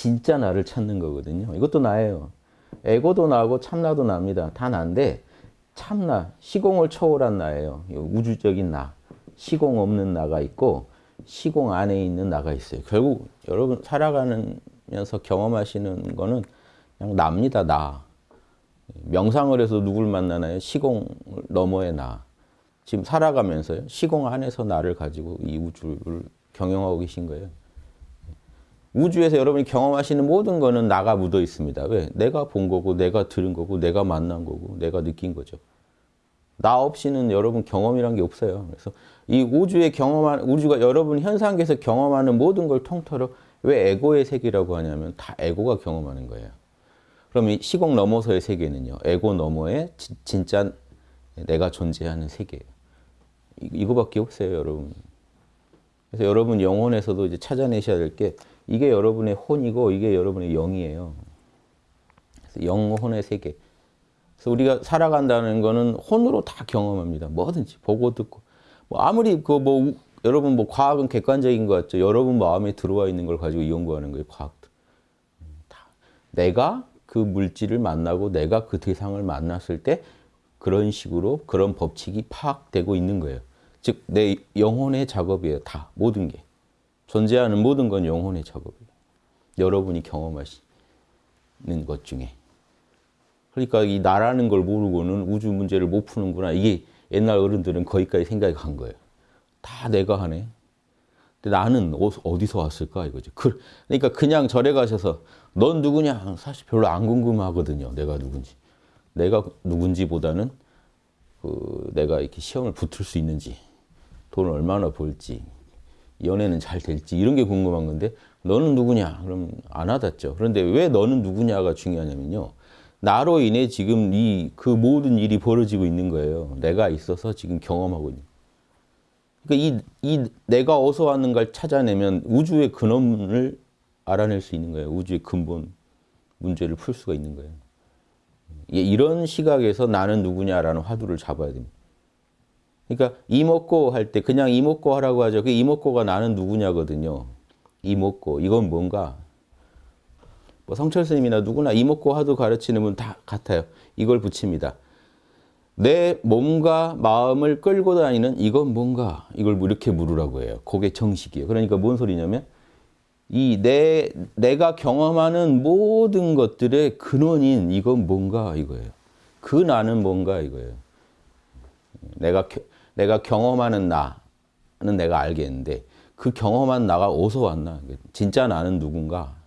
진짜 나를 찾는 거거든요. 이것도 나예요. 에고도 나고 참나도 납니다. 다 난데 참나, 시공을 초월한 나예요. 우주적인 나, 시공 없는 나가 있고 시공 안에 있는 나가 있어요. 결국 여러분 살아가면서 경험하시는 거는 그냥 납니다. 나. 명상을 해서 누굴 만나나요? 시공 너머의 나. 지금 살아가면서요. 시공 안에서 나를 가지고 이 우주를 경영하고 계신 거예요. 우주에서 여러분이 경험하시는 모든 거는 나가 묻어 있습니다. 왜? 내가 본 거고, 내가 들은 거고, 내가 만난 거고, 내가 느낀 거죠. 나 없이는 여러분 경험이란 게 없어요. 그래서 이 우주의 경험한 우주가 여러분 현상계에서 경험하는 모든 걸 통틀어 왜 에고의 세계라고 하냐면 다 에고가 경험하는 거예요. 그럼 이 시공 넘어서의 세계는요. 에고 너머의 지, 진짜 내가 존재하는 세계예요. 이거밖에 없어요, 여러분. 그래서 여러분 영혼에서도 이제 찾아내셔야 될 게 이게 여러분의 혼이고 이게 여러분의 영이에요. 영혼의 세계. 그래서 우리가 살아간다는 거는 혼으로 다 경험합니다. 뭐든지 보고 듣고 뭐 아무리 그 뭐 여러분 뭐 과학은 객관적인 것 같죠. 여러분 마음에 들어와 있는 걸 가지고 연구하는 거예요. 과학도. 다. 내가 그 물질을 만나고 내가 그 대상을 만났을 때 그런 식으로 그런 법칙이 파악되고 있는 거예요. 즉 내 영혼의 작업이에요. 다 모든 게. 존재하는 모든 건 영혼의 작업이에요. 여러분이 경험하시는 것 중에. 그러니까 이 나라는 걸 모르고는 우주 문제를 못 푸는구나. 이게 옛날 어른들은 거기까지 생각이 간 거예요. 다 내가 하네. 근데 나는 어디서 왔을까 이거죠. 그러니까 그냥 절에 가셔서 넌 누구냐? 사실 별로 안 궁금하거든요. 내가 누군지. 내가 누군지보다는 그 내가 이렇게 시험을 붙을 수 있는지, 돈을 얼마나 벌지, 연애는 잘 될지 이런 게 궁금한 건데 너는 누구냐? 그럼 안 와닿죠. 그런데 왜 너는 누구냐가 중요하냐면요. 나로 인해 지금 이 그 모든 일이 벌어지고 있는 거예요. 내가 있어서 지금 경험하고 있는. 그러니까 이, 이 내가 어디서 왔는가를 찾아내면 우주의 근원을 알아낼 수 있는 거예요. 우주의 근본 문제를 풀 수가 있는 거예요. 이런 시각에서 나는 누구냐라는 화두를 잡아야 됩니다. 그러니까 이먹고 할 때 그냥 이먹고 하라고 하죠. 그 이먹고가 나는 누구냐거든요. 이먹고 이건 뭔가 뭐 성철 스님이나 누구나 이먹고 화두 가르치는 분 다 같아요. 이걸 붙입니다. 내 몸과 마음을 끌고 다니는 이건 뭔가 이걸 뭐 이렇게 물으라고 해요. 그게 정식이에요. 그러니까 뭔 소리냐면 이 내 내가 경험하는 모든 것들의 근원인 이건 뭔가 이거예요. 그 나는 뭔가 이거예요. 내가 내가 경험하는 나는 내가 알겠는데 그 경험한 나가 어디서 왔나? 진짜 나는 누군가?